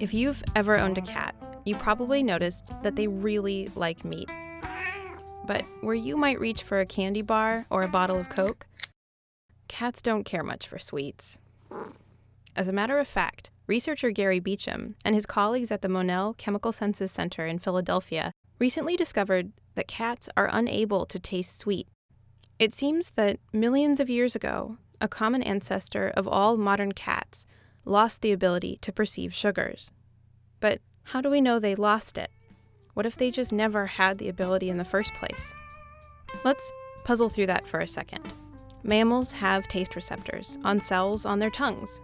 If you've ever owned a cat, you probably noticed that they really like meat. But where you might reach for a candy bar or a bottle of Coke, cats don't care much for sweets. As a matter of fact, researcher Gary Beauchamp and his colleagues at the Monell Chemical Senses Center in Philadelphia recently discovered that cats are unable to taste sweet. It seems that millions of years ago, a common ancestor of all modern cats lost the ability to perceive sugars. But how do we know they lost it? What if they just never had the ability in the first place? Let's puzzle through that for a second. Mammals have taste receptors on cells on their tongues.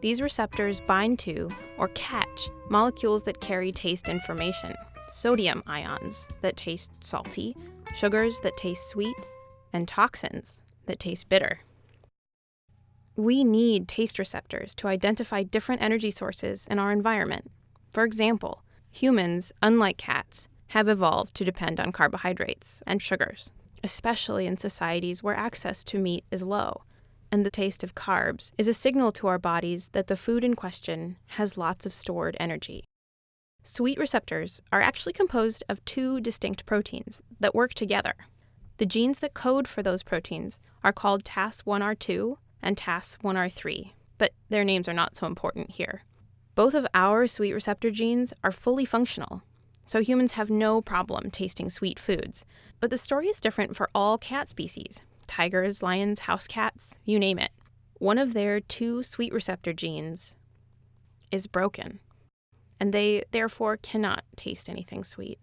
These receptors bind to or catch molecules that carry taste information sodium ions that taste salty, sugars that taste sweet, and toxins that taste bitter. We need taste receptors to identify different energy sources in our environment. For example, humans, unlike cats, have evolved to depend on carbohydrates and sugars, especially in societies where access to meat is low and the taste of carbs is a signal to our bodies that the food in question has lots of stored energy. Sweet receptors are actually composed of two distinct proteins that work together. The genes that code for those proteins are called TAS1R2 and TAS1R3, but their names are not so important here. Both of our sweet receptor genes are fully functional, so humans have no problem tasting sweet foods. But the story is different for all cat species tigers, lions, house cats, you name it. One of their two sweet receptor genes is broken, and they therefore cannot taste anything sweet.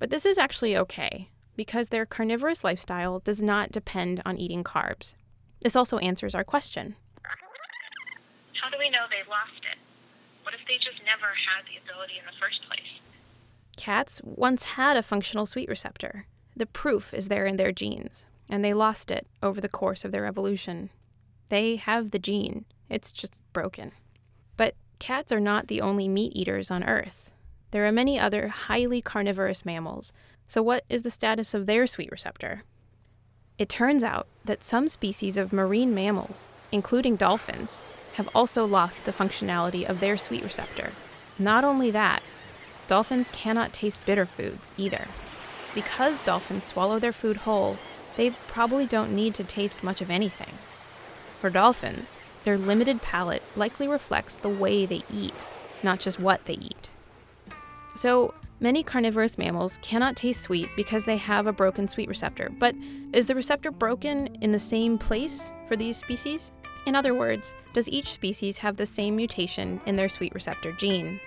But this is actually okay, because their carnivorous lifestyle does not depend on eating carbs. This also answers our question How do we know they lost it? What if they just never had the ability in the first place? Cats once had a functional sweet receptor. The proof is there in their genes and they lost it over the course of their evolution. They have the gene, it's just broken. But cats are not the only meat eaters on Earth. There are many other highly carnivorous mammals, so what is the status of their sweet receptor? It turns out that some species of marine mammals, including dolphins, have also lost the functionality of their sweet receptor. Not only that, dolphins cannot taste bitter foods either. Because dolphins swallow their food whole, they probably don't need to taste much of anything. For dolphins, their limited palate likely reflects the way they eat, not just what they eat. So, many carnivorous mammals cannot taste sweet because they have a broken sweet receptor. But is the receptor broken in the same place for these species? In other words, does each species have the same mutation in their sweet receptor gene?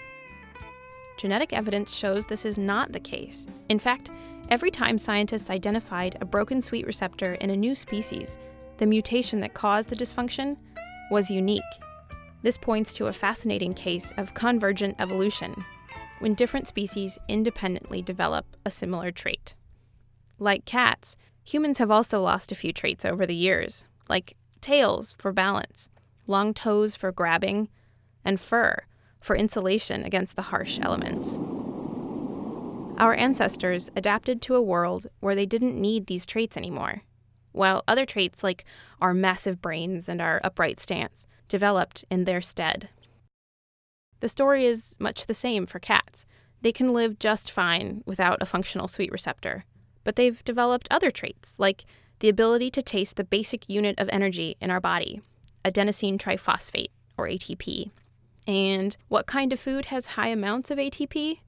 Genetic evidence shows this is not the case. In fact, Every time scientists identified a broken sweet receptor in a new species, the mutation that caused the dysfunction was unique. This points to a fascinating case of convergent evolution, when different species independently develop a similar trait. Like cats, humans have also lost a few traits over the years, like tails for balance, long toes for grabbing, and fur for insulation against the harsh elements. Our ancestors adapted to a world where they didn't need these traits anymore, while other traits like our massive brains and our upright stance developed in their stead. The story is much the same for cats. They can live just fine without a functional sweet receptor, but they've developed other traits, like the ability to taste the basic unit of energy in our body, adenosine triphosphate, or ATP. And what kind of food has high amounts of ATP?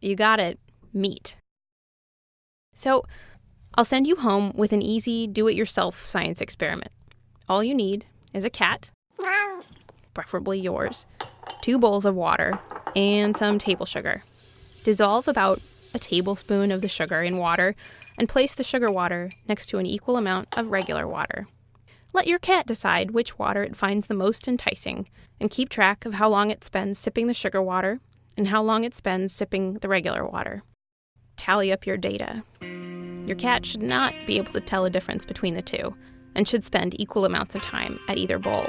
You got it, meat. So, I'll send you home with an easy do it yourself science experiment. All you need is a cat, preferably yours, two bowls of water, and some table sugar. Dissolve about a tablespoon of the sugar in water and place the sugar water next to an equal amount of regular water. Let your cat decide which water it finds the most enticing and keep track of how long it spends sipping the sugar water and how long it spends sipping the regular water tally up your data. Your cat should not be able to tell a difference between the two and should spend equal amounts of time at either bowl.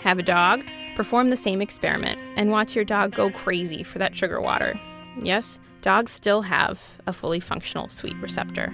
Have a dog? Perform the same experiment and watch your dog go crazy for that sugar water. Yes, dogs still have a fully functional sweet receptor.